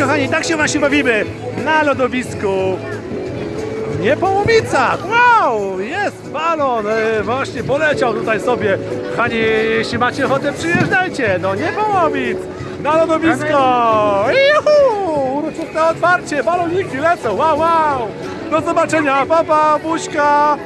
Kochani, tak się właśnie bawimy na lodowisku. W Niepołomicach! Wow! Jest balon! E, właśnie poleciał tutaj sobie. Kochani, jeśli macie ochotę, przyjeżdżajcie do Niepołomic na lodowisko! Juhu! Uroczyste otwarcie, baloniki lecą! Wow, wow! Do zobaczenia, papa, buźka!